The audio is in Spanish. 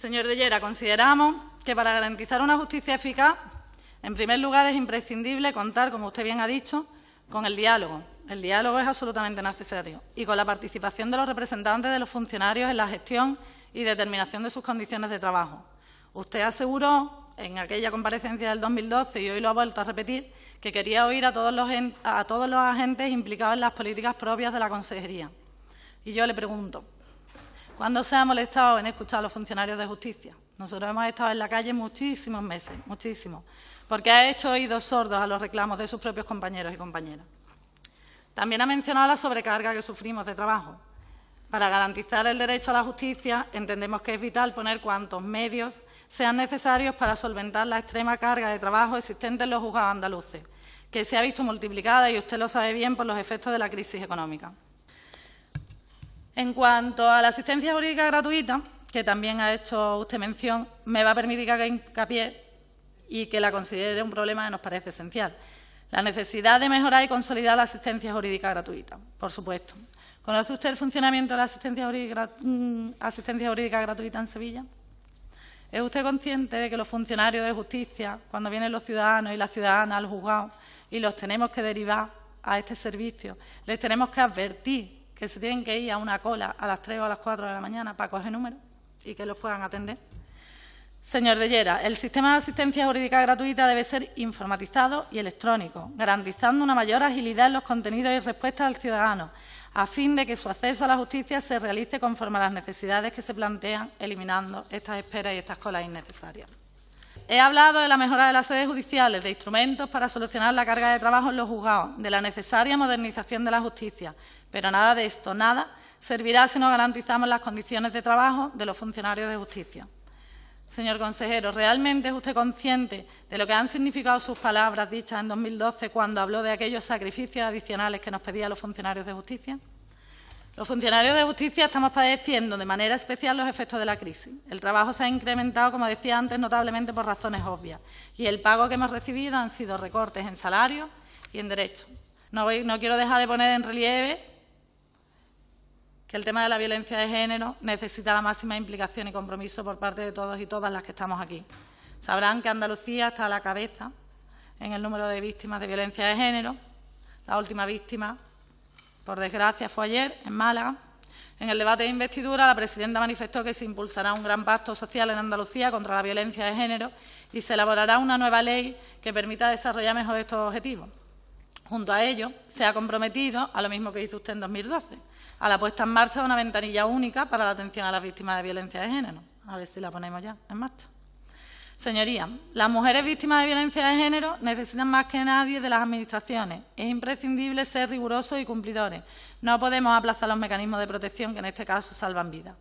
Señor de Llera, consideramos que para garantizar una justicia eficaz, en primer lugar, es imprescindible contar, como usted bien ha dicho, con el diálogo. El diálogo es absolutamente necesario y con la participación de los representantes de los funcionarios en la gestión y determinación de sus condiciones de trabajo. Usted aseguró en aquella comparecencia del 2012 y hoy lo ha vuelto a repetir que quería oír a todos los, a todos los agentes implicados en las políticas propias de la consejería. Y yo le pregunto, ¿cuándo se ha molestado en escuchar a los funcionarios de justicia? Nosotros hemos estado en la calle muchísimos meses, muchísimos, porque ha hecho oídos sordos a los reclamos de sus propios compañeros y compañeras. También ha mencionado la sobrecarga que sufrimos de trabajo. Para garantizar el derecho a la justicia, entendemos que es vital poner cuantos medios sean necesarios para solventar la extrema carga de trabajo existente en los juzgados andaluces, que se ha visto multiplicada, y usted lo sabe bien, por los efectos de la crisis económica. En cuanto a la asistencia jurídica gratuita, que también ha hecho usted mención, me va a permitir que haga hincapié y que la considere un problema que nos parece esencial. La necesidad de mejorar y consolidar la asistencia jurídica gratuita, por supuesto. ¿Conoce usted el funcionamiento de la asistencia jurídica, mm, gratuita en Sevilla? ¿Es usted consciente de que los funcionarios de justicia, cuando vienen los ciudadanos y las ciudadanas al juzgado y los tenemos que derivar a este servicio, les tenemos que advertir que se tienen que ir a una cola a las 3 o a las 4 de la mañana para coger números y que los puedan atender? Señor de Llera, el sistema de asistencia jurídica gratuita debe ser informatizado y electrónico, garantizando una mayor agilidad en los contenidos y respuestas al ciudadano, a fin de que su acceso a la justicia se realice conforme a las necesidades que se plantean, eliminando estas esperas y estas colas innecesarias. He hablado de la mejora de las sedes judiciales, de instrumentos para solucionar la carga de trabajo en los juzgados, de la necesaria modernización de la justicia, pero nada de esto, nada, servirá si no garantizamos las condiciones de trabajo de los funcionarios de justicia. Señor consejero, ¿realmente es usted consciente de lo que han significado sus palabras dichas en 2012 cuando habló de aquellos sacrificios adicionales que nos pedían los funcionarios de justicia? Los funcionarios de justicia estamos padeciendo de manera especial los efectos de la crisis. El trabajo se ha incrementado, como decía antes, notablemente por razones obvias y el pago que hemos recibido han sido recortes en salarios y en derechos. No, no quiero dejar de poner en relieve que el tema de la violencia de género necesita la máxima implicación y compromiso por parte de todos y todas las que estamos aquí. Sabrán que Andalucía está a la cabeza en el número de víctimas de violencia de género. La última víctima, por desgracia, fue ayer en Málaga. En el debate de investidura, la presidenta manifestó que se impulsará un gran pacto social en Andalucía contra la violencia de género y se elaborará una nueva ley que permita desarrollar mejor estos objetivos. Junto a ello, se ha comprometido, a lo mismo que hizo usted en 2012, a la puesta en marcha de una ventanilla única para la atención a las víctimas de violencia de género. A ver si la ponemos ya en marcha. Señorías, las mujeres víctimas de violencia de género necesitan más que nadie de las Administraciones. Es imprescindible ser rigurosos y cumplidores. No podemos aplazar los mecanismos de protección que en este caso salvan vidas.